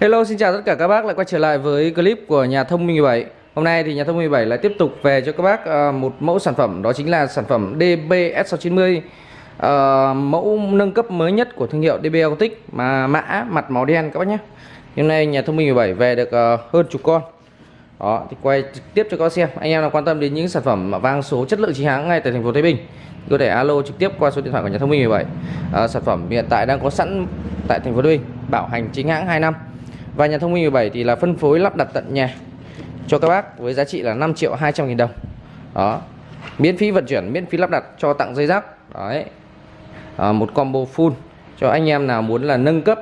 Hello xin chào tất cả các bác. Lại quay trở lại với clip của nhà thông minh 17 Hôm nay thì nhà thông minh 17 lại tiếp tục về cho các bác ờ, một mẫu sản phẩm. Đó chính là sản phẩm DBS690 uh, ờ, Mẫu nâng cấp mới nhất của thương hiệu DB Acoustic mà mã mặt màu đen các bác nhé. Hôm nay nhà thông minh 17 về được uh, hơn chục con. Đó thì quay trực tiếp cho các bác xem. Anh em nào quan tâm đến những sản phẩm vang số chất lượng chính hãng ngay tại thành phố Thái Bình có thể alo trực tiếp qua số điện thoại của nhà thông minh 17 uh, sản phẩm hiện tại đang có sẵn tại thành phố Thái Bình bảo hành chính hãng 2 năm và nhà thông minh 17 thì là phân phối lắp đặt tận nhà cho các bác với giá trị là 5 triệu 200 nghìn đồng. Đó. Miễn phí vận chuyển miễn phí lắp đặt cho tặng dây rác. Đấy. À, một combo full. Cho anh em nào muốn là nâng cấp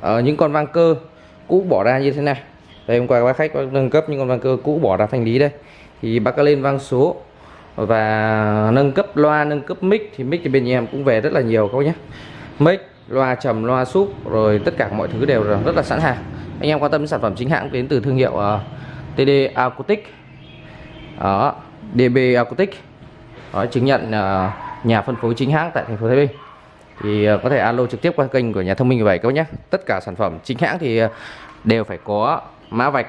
ở những con vang cơ cũ bỏ ra như thế này. Đây hôm qua các bác khách có nâng cấp những con vang cơ cũ bỏ ra thanh lý đây. Thì bác có lên vang số. Và nâng cấp loa nâng cấp mic. Thì mic thì bên nhà em cũng về rất là nhiều các bác nhé. Mic loa trầm loa súp rồi tất cả mọi thứ đều rất là sẵn hàng anh em quan tâm đến sản phẩm chính hãng đến từ thương hiệu ờ, uh, TD Acoustic. Đó DB Acoustic. Đó, chứng nhận uh, nhà phân phối chính hãng tại thành phố Thái Bình. Thì uh, có thể alo trực tiếp qua kênh của nhà thông minh 17 các bác nhé. Tất cả sản phẩm chính hãng thì uh, đều phải có mã vạch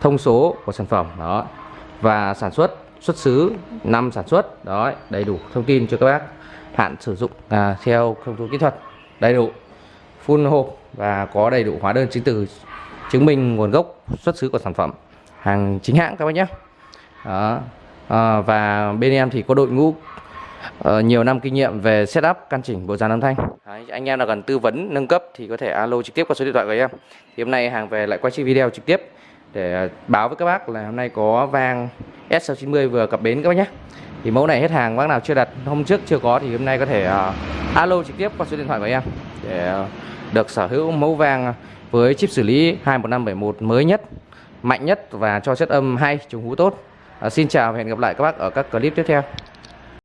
thông số của sản phẩm. Đó và sản xuất xuất xứ năm sản xuất. Đó đầy đủ thông tin cho các bác hạn sử dụng à, theo thông số kỹ thuật đầy đủ full hộp và có đầy đủ hóa đơn chứng từ chứng minh nguồn gốc xuất xứ của sản phẩm hàng chính hãng các bác nhé. Đó. À, và bên em thì có đội ngũ uh, nhiều năm kinh nghiệm về setup căn chỉnh bộ dàn âm thanh. Đấy, anh em nào cần tư vấn nâng cấp thì có thể alo trực tiếp qua số điện thoại của em. Thì hôm nay hàng về lại quay chiếc video trực tiếp để à, báo với các bác là hôm nay có vang S690 vừa cập bến các bác nhé thì mẫu này hết hàng bác nào chưa đặt hôm trước chưa có thì hôm nay có thể uh, alo trực tiếp qua số điện thoại của em để uh, được sở hữu mẫu vàng với chip xử lý 21571 mới nhất mạnh nhất và cho chất âm hay trùng hú tốt. Uh, xin chào và hẹn gặp lại các bác ở các clip tiếp theo.